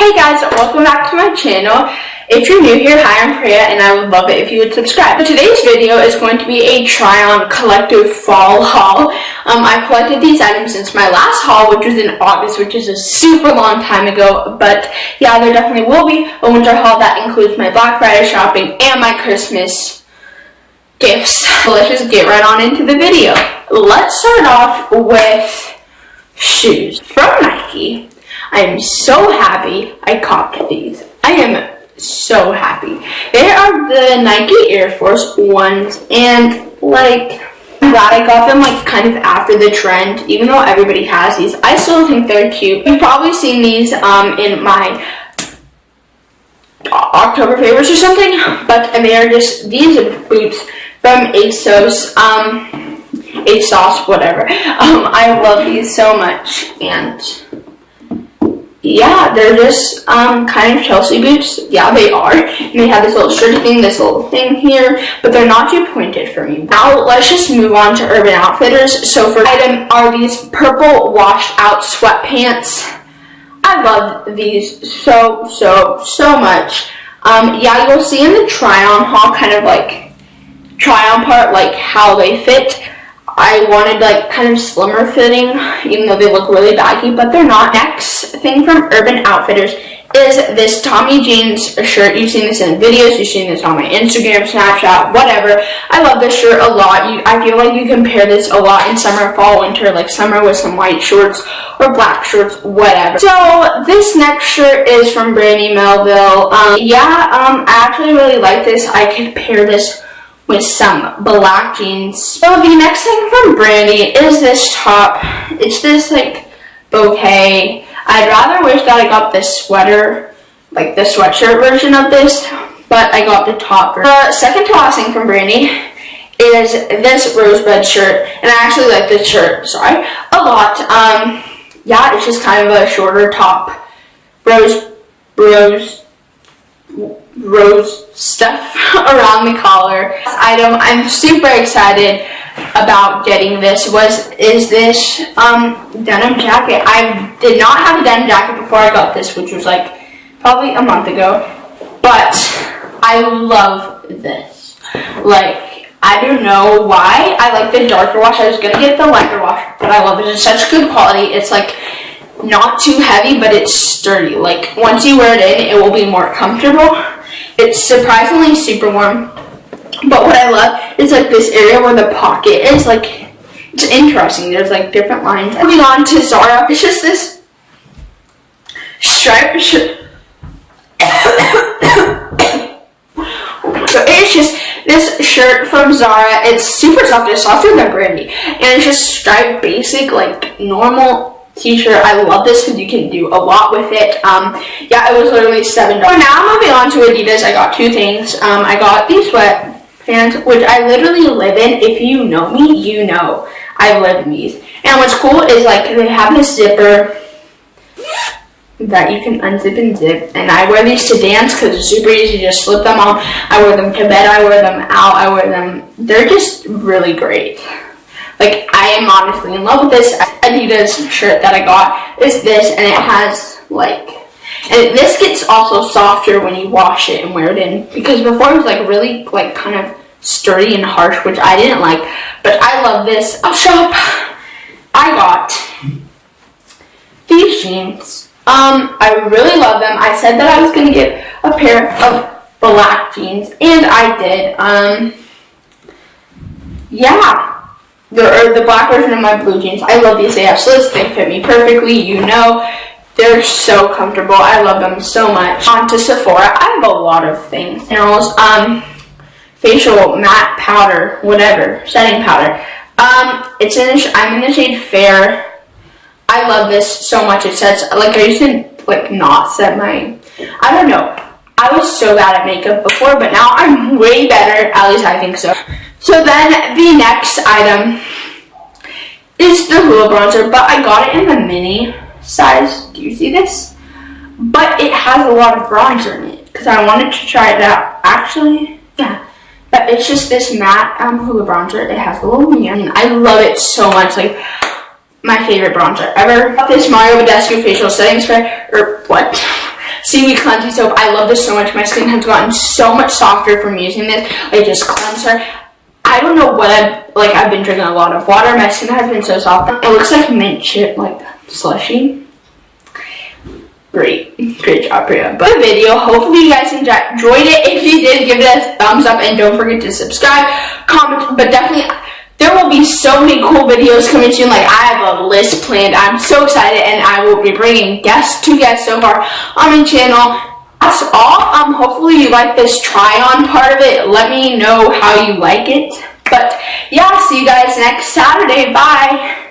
Hey guys, welcome back to my channel. If you're new here, hi, I'm Priya and I would love it if you would subscribe. So today's video is going to be a try-on collective fall haul. Um, I collected these items since my last haul, which was in August, which is a super long time ago. But yeah, there definitely will be a winter haul that includes my Black Friday shopping and my Christmas gifts. So let's just get right on into the video. Let's start off with shoes from Nike. I am so happy I copped these. I am so happy. They are the Nike Air Force ones and like I'm glad I got them like kind of after the trend even though everybody has these. I still think they're cute. You've probably seen these um, in my October favorites or something but and they are just these boots from ASOS. Um, ASOS, whatever. Um, I love these so much and yeah, they're just um, kind of Chelsea boots. Yeah, they are. And they have this little stretchy thing, this little thing here, but they're not too pointed for me. Now, let's just move on to Urban Outfitters. So for item are these purple washed out sweatpants. I love these so, so, so much. Um, yeah, you'll see in the try-on haul kind of like try-on part, like how they fit. I wanted like kind of slimmer fitting, even though they look really baggy, but they're not. Next thing from Urban Outfitters is this Tommy Jeans shirt. You've seen this in videos, you've seen this on my Instagram, Snapchat, whatever. I love this shirt a lot. You, I feel like you can pair this a lot in summer, fall, winter, like summer with some white shorts or black shorts, whatever. So this next shirt is from Brandy Melville. Um, yeah, um, I actually really like this. I could pair this with some black jeans. So the next thing from Brandy is this top. It's this like bouquet. I'd rather wish that I got this sweater, like the sweatshirt version of this, but I got the top. The second to last thing from Brandy is this rosebud shirt, and I actually like this shirt, sorry, a lot. Um, yeah, it's just kind of a shorter top, rose, rose, rose stuff around the collar. This item I'm super excited about getting this was is this um, denim jacket. I did not have a denim jacket before I got this, which was like probably a month ago, but I love this. Like, I don't know why I like the darker wash. I was gonna get the lighter wash, but I love it. It's such good quality. It's like not too heavy, but it's sturdy. Like, once you wear it in, it will be more comfortable. It's surprisingly super warm. But what I love is like this area where the pocket is like, it's interesting. There's like different lines. Moving on to Zara. It's just this stripe so it's just this shirt from Zara. It's super soft. It's softer than Brandy. And it's just striped basic, like normal t-shirt. I love this because you can do a lot with it. Um, yeah, it was literally $7. So now moving on to Adidas, I got two things. Um, I got these which I literally live in. If you know me, you know I live in these. And what's cool is like they have this zipper that you can unzip and zip. And I wear these to dance because it's super easy to just slip them on. I wear them to bed, I wear them out, I wear them. They're just really great. Like, I am honestly in love with this Adidas shirt that I got. Is this, and it has, like, and this gets also softer when you wash it and wear it in. Because before it was, like, really, like, kind of sturdy and harsh, which I didn't like. But I love this. I'll shop. I got these jeans. Um, I really love them. I said that I was going to get a pair of black jeans, and I did. Um, yeah, the, the black version of my blue jeans. I love these AF slits. They fit me perfectly. You know, they're so comfortable. I love them so much. On to Sephora. I have a lot of things. Minerals, um, facial matte powder, whatever, setting powder. Um, it's in, I'm in the shade Fair. I love this so much. It sets, like I used to, like, not set my, I don't know. I was so bad at makeup before, but now I'm way better. At least I think so. So then the next item is the Hoola bronzer, but I got it in the mini size. Do you see this? But it has a lot of bronzer in it because I wanted to try it out. Actually, yeah. But it's just this matte um, Hoola bronzer. It has a little neon. I love it so much. Like, my favorite bronzer ever. This Mario Badescu facial setting spray, or what? seaweed cleansing soap. I love this so much. My skin has gotten so much softer from using this. Like just cleanser. I don't know what I've like. I've been drinking a lot of water. My skin has been so soft. It looks like mint chip, like slushy. Great, great job, Priya. But the video, hopefully you guys enjoyed it. If you did, give it a thumbs up and don't forget to subscribe, comment, but definitely there will be so many cool videos coming soon. Like I have a list planned. I'm so excited and I will be bringing guests, two guests so far on my channel. That's all. Um, hopefully you like this try on part of it. Let me know how you like it. But yeah, see you guys next Saturday. Bye.